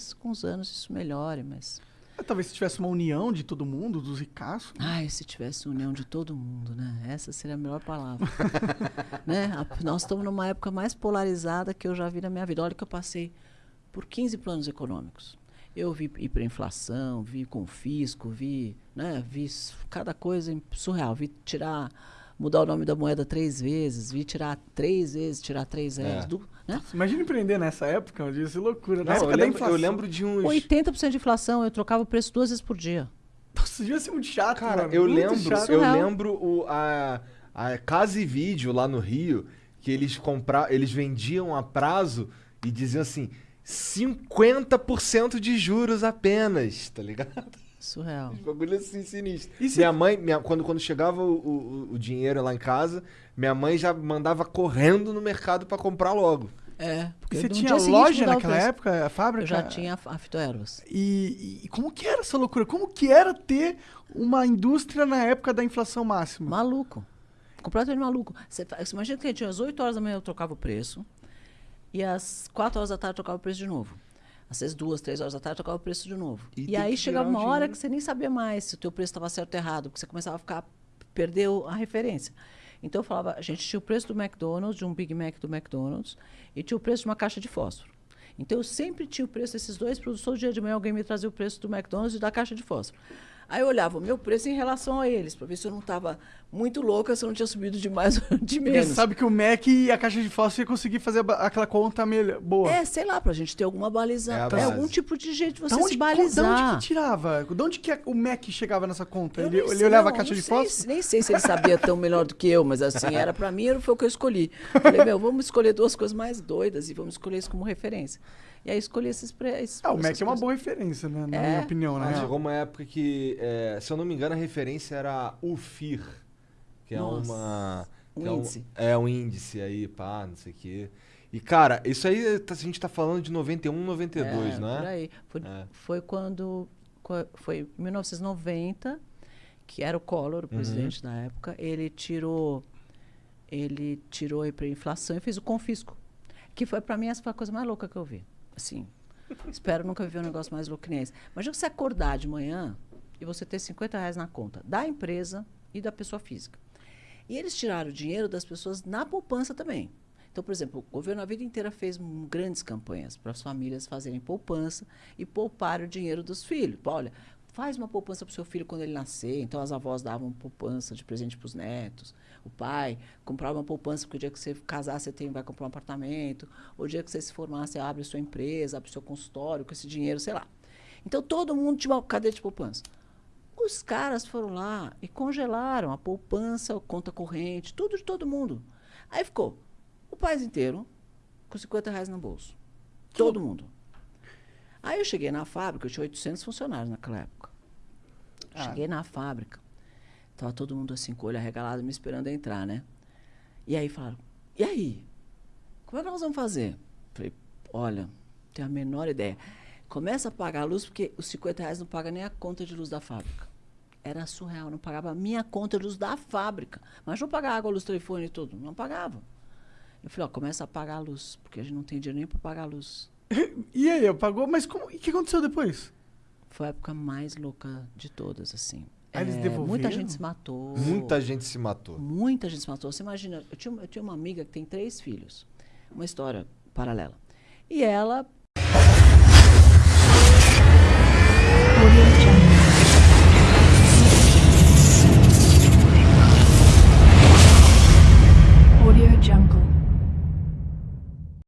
talvez com os anos isso melhore, mas. É, talvez se tivesse uma união de todo mundo, dos ricaços. Ai, se tivesse união de todo mundo, né? Essa seria a melhor palavra. né? A- nós estamos numa época mais polarizada que eu já vi na minha vida. Olha que eu passei por 15 planos econômicos. Eu vi hiperinflação, vi confisco, vi, né, vi cada coisa surreal. Vi tirar, mudar o nome da moeda três vezes, vi tirar três vezes, tirar três vezes. É. du- né? Imagina empreender nessa época, eu disse loucura. Na Não, época eu, da lembro, inflação. eu lembro de uns. 80% de inflação, eu trocava o preço duas vezes por dia. Nossa, devia ser muito chato, Cara, mano, eu muito lembro, chato. eu lembro o, a, a Casa e Vídeo lá no Rio, que eles compra, eles vendiam a prazo e diziam assim: 50% de juros apenas, tá ligado? Surreal. Os bagulho assim sinistro. E se- Minha mãe, minha- quando, quando chegava o, o, o dinheiro lá em casa, minha mãe já mandava correndo no mercado pra comprar logo. É, porque você tinha loja naquela época, a fábrica? Eu já tinha a fitoervas. E, e como que era essa loucura? Como que era ter uma indústria na época da inflação máxima? Maluco. Completamente maluco. Você, você imagina que tinha às 8 horas da manhã eu trocava o preço. E às 4 horas da tarde eu trocava o preço de novo. Às vezes, duas, três horas da tarde eu trocava o preço de novo. E E, aí chegava uma hora que você nem sabia mais se o teu preço estava certo ou errado, porque você começava a ficar perdeu a referência. Então eu falava, a gente tinha o preço do McDonald's, de um Big Mac do McDonald's, e tinha o preço de uma caixa de fósforo. Então eu sempre tinha o preço desses dois produtos. Todo dia de manhã alguém me trazia o preço do McDonald's e da caixa de fósforo. Aí eu olhava o meu preço em relação a eles, para ver se eu não estava muito louca, se eu não tinha subido de mais ou de Porque menos. você sabe que o Mac e a caixa de fósforo ia conseguir fazer aquela conta melhor, boa. É, sei lá, pra gente ter alguma baliza. É É, algum tipo de jeito de você da onde, se balizar. onde que tirava? De onde que o Mac chegava nessa conta? Eu Ele, nem ele sei, olhava não, a caixa de sei fósforo? Nem sei se ele sabia tão melhor do que eu, mas assim, era pra mim, era- foi o que eu escolhi. Falei, meu, vamos escolher duas coisas mais doidas e vamos escolher isso como referência. E aí escolhi esses preços. Ah, o Mac é uma boa referência, né? Na É. minha opinião, Mas né? chegou uma época que, é, se eu não me engano, a referência era o FIR, que é Nossa, uma. um que é índice. É um índice aí, pá, não sei o quê. E, cara, isso aí tá- a gente tá falando de 91, 92, é, não Por é? aí. Foi, É. foi quando. qua- Foi em 1990, que era o Collor, o Uhum. presidente da época, ele tirou. Ele tirou a hiperinflação e fez o confisco. Que foi, pra mim, essa foi a coisa mais louca que eu vi. Assim. espero nunca viver um negócio mais louco que nem esse. Imagina você acordar de manhã e você ter 50 reais na conta da empresa e da pessoa física. E eles tiraram o dinheiro das pessoas na poupança também. Então, por exemplo, o governo a vida inteira fez grandes campanhas para as famílias fazerem poupança e poupar o dinheiro dos filhos. Olha, faz uma poupança para o seu filho quando ele nascer. Então, as avós davam poupança de presente para os netos. O pai comprava uma poupança porque o dia que você casar, você tem, vai comprar um apartamento. O dia que você se formar, você abre sua empresa, abre seu consultório com esse dinheiro, sei lá. Então, todo mundo tinha uma cadeia de poupança. Os caras foram lá e congelaram a poupança, a conta corrente, tudo de todo mundo. Aí ficou o país inteiro com 50 reais no bolso. Todo mundo. Aí eu cheguei na fábrica, eu tinha 800 funcionários naquela época. Ah. Cheguei na fábrica, tava todo mundo assim, com o olho arregalado, me esperando entrar, né? E aí falaram, e aí? Como é que nós vamos fazer? Falei, olha, não tenho a menor ideia. Começa a pagar a luz, porque os 50 reais não paga nem a conta de luz da fábrica. Era surreal, não pagava a minha conta de luz da fábrica. Mas não pagava água, luz, telefone e tudo. Não pagava. Eu falei, ó, começa a pagar a luz, porque a gente não tem dinheiro nem para pagar a luz. E aí, pagou? Mas como, e o que aconteceu depois? Foi a época mais louca de todas, assim. Ah, eles É, devolveram? muita gente se matou. Muita gente se matou. Muita gente se matou. Você imagina, eu tinha, eu tinha uma amiga que tem três filhos. Uma história paralela. E ela 我愿意